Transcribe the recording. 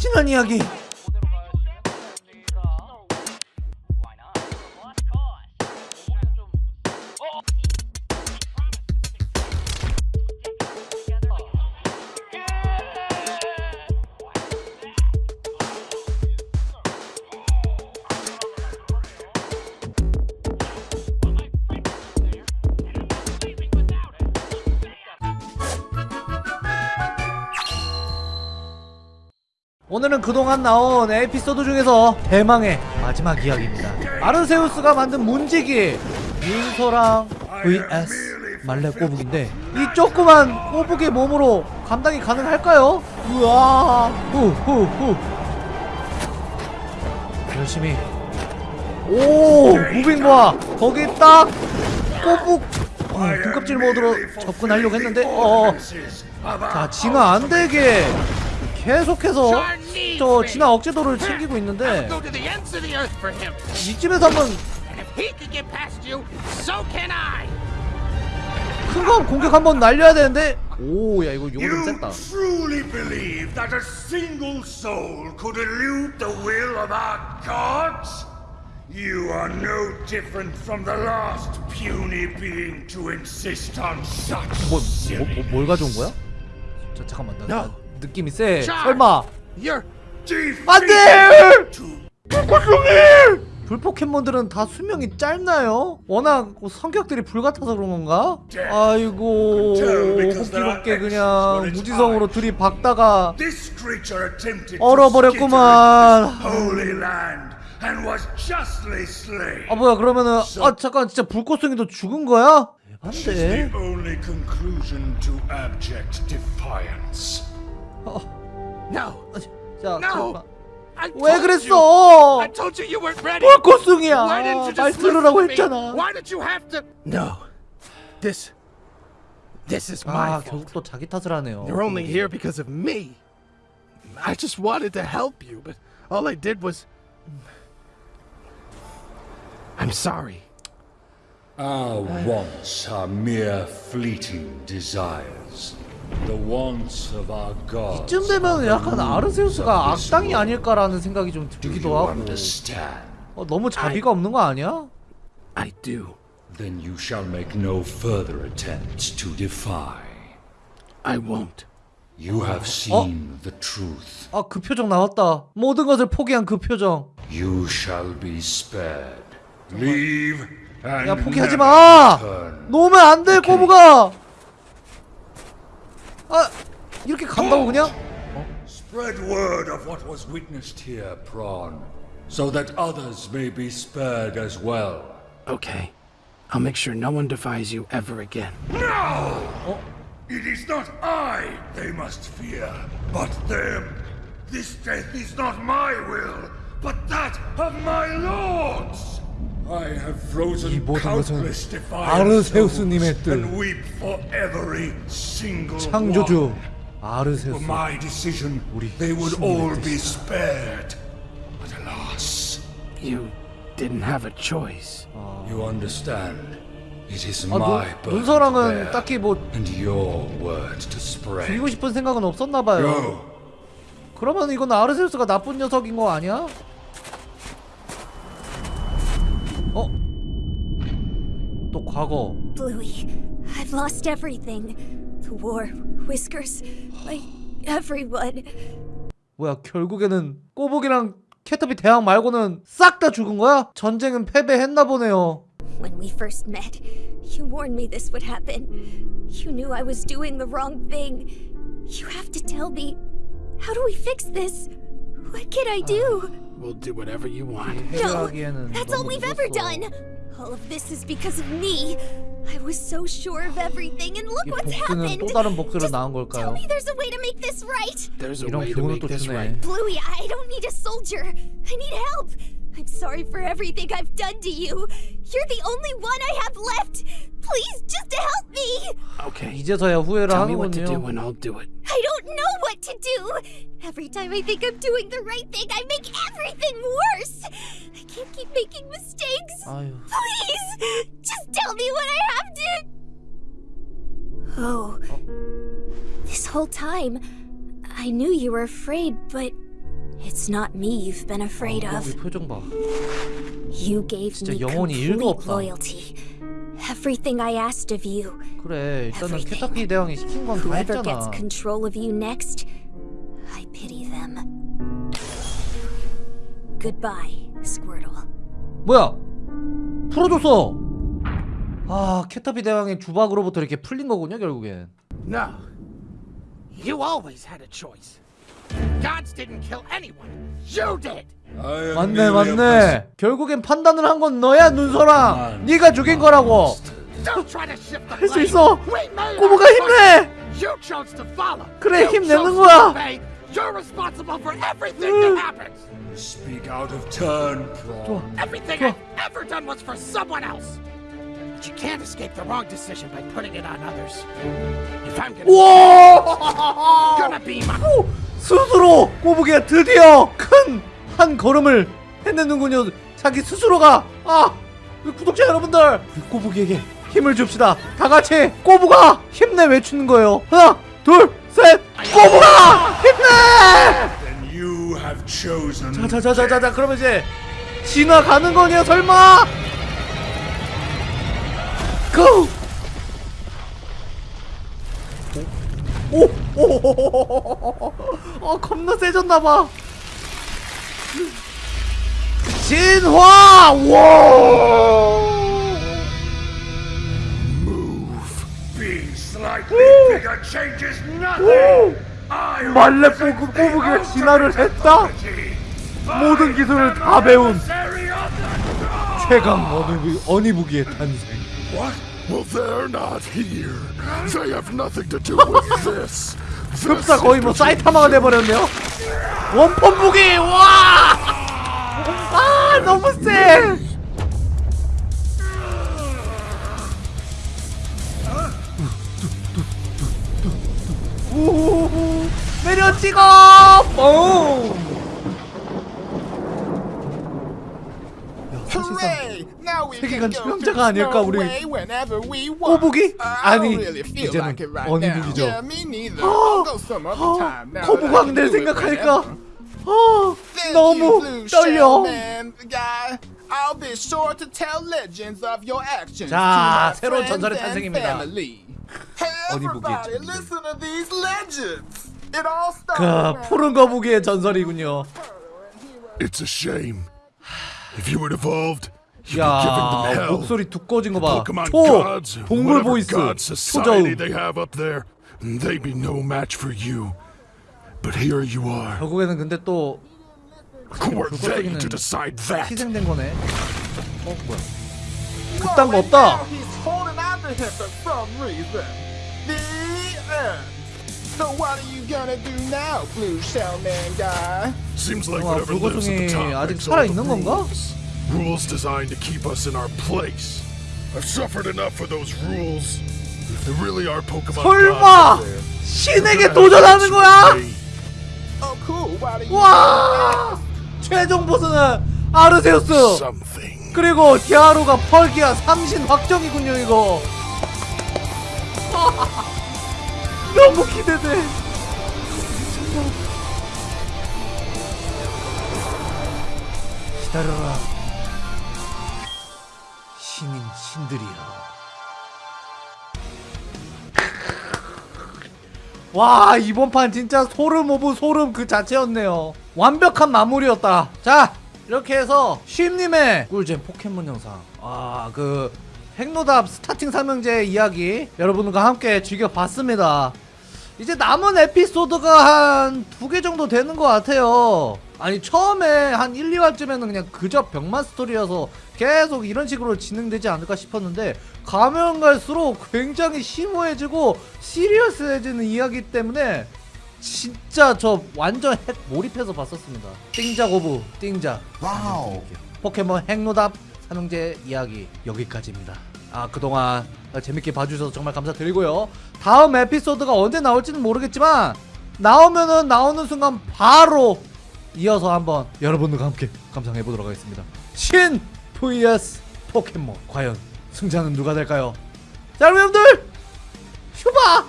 지난 이야기 오늘은 그동안 나온 에피소드 중에서 대망의 마지막 이야기입니다. 아르세우스가 만든 문지기 윤서랑 vs 말레 꼬북인데 이 조그만 꼬북의 몸으로 감당이 가능할까요? 우와! 후후후. 열심히. 오 무빙 봐 거기 딱 꼬북 어, 등껍질 모드로 접근하려고 했는데 어, 자 진화 안되게 계속해서 저 진화 억제도를 챙기고 있는데. 이쯤에서 한번 And if he can get past you, so can I. 큰거 공격 한번 날려야 되는데 오 야 이거 요거 좀 gods? You are no different from the last puny being to insist on such 뭐, 뭐. 뭐, 뭘 가져온 거야? 자 잠깐만 나, 나 No. 느낌이 세. 설마 안돼 to 불포켓몬들은 다 수명이 짧나요? 워낙 뭐 성격들이 불같아서 그런 건가? 아이고 호기롭게 그냥 무지성으로 들이박다가 얼어버렸구만. 아 뭐야 그러면은 아 잠깐 진짜 불꽃송이도 죽은 거야? 대반데 the only conclusion to abject defiance. no, 자 no. 잠깐 I 왜 told you. 그랬어? I told you you weren't ready. 불꽃송이야 Why didn't you 말 just 들으라고 listen to me? 했잖아 Why did you have to? No, this, this is my 아 fault. 결국 또 자기 탓을 하네요 You're only here because of me. I just wanted to help you, but all I did was. I'm sorry. Our wants are mere fleeting desires. The wants of our gods. 이쯤 되면 약간 아르세우스가 악당이. 아닐까라는 생각이 좀 들기도 하고? 어, 너무 자비가 없는 거 아니야? I do. Then you shall make no further attempts to defy. I won't. You have seen the truth. 아 그 표정 나왔다 모든 것을 포기한 그 표정 You shall be spared. Leave and 야 포기하지 마. 놓으면 안 돼 꼬부가 아 이렇게 간다고 그냥? Spread word of what was witnessed here, Prawn, so that others may be spared as well. Okay. I'll make sure no one defies you ever again. No! It is not I they must fear, but them. This death is not my will, but that of my lords. I have 이 frozen 모든 것은 아르세우스님의. 뜻 And weep for every single 창조주 아르세우스 my decision, 우리 they would 신님의 all be 뜻이다. spared. But alas, You didn't have a choice. You understand? It is 아, my 눈, burden 눈서랑은 to bear, 딱히 뭐 and your word to spread. 죽이고 싶은 생각은 없었나 봐요 Go. 그러면 이건 아르세우스가 나쁜 녀석인 거 아니야? 또 과거 Bluey, I've lost everything. The war, Whiskers, my everyone. 뭐야 결국에는 꼬북이랑 캐터비 대왕 말고는 싹 다 죽은 거야? 전쟁은 패배했나 보네요 When we first met, you warned me this would happen. You knew I was doing the wrong thing. You have to tell me. How do we fix this? What can I do? We'll do whatever you want. No, 해결하기에는 that's all 너무 we've ever 늦었어. done. All of this is because of me. I was so sure of everything, and look 이 what's 복수는 happened. 또 다른 복수로 Just 나온 tell 걸까요? me there's a way to make this right. There's a 이런 way to 교훈을 make 또 this 주네 right. Bluey, I don't need a soldier. I need help. I'm sorry for everything I've done to you. You're the only one I have left. Please, just help me. Okay. 이제서야 후회를 Tell me what to do 하는군요 and I'll do it. I don't know what to do. Every time I think I'm doing the right thing, I make everything worse. I can't keep making mistakes. 아유 Please, just tell me what I have to. Oh, this whole time, I knew you were afraid, but It's not me you've been afraid 아, of. 이 표정 봐. You gave 진짜 me 영혼이 일도 complete 없다. loyalty. Everything I asked of you. 그래 일단은 Everything. 캐터피 대왕이 시킨 건 다 Whoever gets 했잖아. control of you next, I pity them. Goodbye, Squirtle. 뭐야? 풀어줬어. 아 캐터피 대왕의 주박으로부터 이렇게 풀린 거군요 결국엔. No. You always had a choice. Gods didn't kill anyone. You did. 맞네 맞네. 결국엔 판단을 한 건 너야 눈소랑. 네가 죽인 거라고. 할 수. 있어. 꼬부가 힘내. choices. You chose to follow. 그래, 힘내는 거야. obey. You're responsible for everything that happens. Speak out of turn, Prawn. Everything I've ever done was for someone else. But you can't escape the wrong decision by putting it on others. If I'm gonna, 우와! gonna be my 스스로 꼬부기가 드디어 큰 한 걸음을 해내는군요. 자기 스스로가 아 구독자 여러분들 우리 꼬부기에게 힘을 줍시다. 다 같이 꼬부가 힘내 외치는 거예요. 하나 둘 you have chosen. 자자자자자 그러면 이제 지나가는 거냐 설마? 고! 오! 오! 어 겁나 세졌나봐 진화! 와! Being slightly bigger changes 오! nothing. 말레 꼬부기가 ultimate 진화를 했다? 모든 기술을 다 배운. 최강 어니, 어니부기의 탄생? Well, they're not here. They have nothing to do with this. 급사 거의 뭐 사이타마가 돼버렸네요 원펀 무기 와! 아 너무 세! 찍어! 야, 사실상 세계관 to 아닐까, 우리. 꼬부기? 아니, don't really feel 이제는 될 do it 생각하니까. 아 너무 떨려. Shellman, guy. I'll be sure to tell legends of your actions 자, 새로운 전설의 탄생입니다. 어니부기 의 everybody, 전설. listen to these legends. It all started 그 when- 푸른 거북이의 전설이군요 It's a shame. If you had evolved, you'd be giving them 야 hell. 목소리 두꺼워진 거봐 Pokemon 초 gods, 동물 whatever 보이스 god society 초저음 they have up there, they'd be no match for you. But here you are. 결국에는 근데 또 Who are they 불꽃적이는 to decide that? 희생된 거네 어 뭐야 Whoa, 그딴 거 and 없다 now He's holding out to him for some reason. The end. So what are you gonna do now, Blue Shellman guy? Seems like 와, whatever lives at the top 아직 the 살아 있는 건가? rules. Rules designed to keep us in our place. I've suffered enough for those rules. If there really are Pokemon 설마 신에게 도전하는 거야? Oh, cool. 와 최종 보스는 아르세우스 Something. 그리고 디아루가 펄기아 삼신 확정이군요 이거 너무 기대돼. 기다려라. 신인 신들이여. 와 이번 판 진짜 소름 of 소름 그 자체였네요. 완벽한 마무리였다. 자 이렇게 해서 쉼님의 꿀잼 포켓몬 영상. 아그 핵노답 starting 삼형제 이야기 여러분과 함께 즐겨봤습니다 이제 남은 에피소드가 한 두 개 정도 되는 것 같아요. 아니 처음에 한 1, 2화쯤에는 그냥 그저 병맛 스토리여서 계속 이런 식으로 진행되지 않을까 싶었는데 가면 갈수록 굉장히 심오해지고 serious해지는 이야기 때문에 진짜 저 완전 핵 몰입해서 봤었습니다. 띵작 of 띵작. 와우. 포켓몬 핵노답 삼형제 이야기 여기까지입니다 아 그동안 재밌게 봐주셔서 정말 감사드리고요. 다음 에피소드가 언제 나올지는 모르겠지만 나오면은 나오는 순간 바로 이어서 한번 여러분들과 함께 감상해 보도록 하겠습니다. 신 vs 포켓몬. 과연 승자는 누가 될까요? 자 여러분들 휴바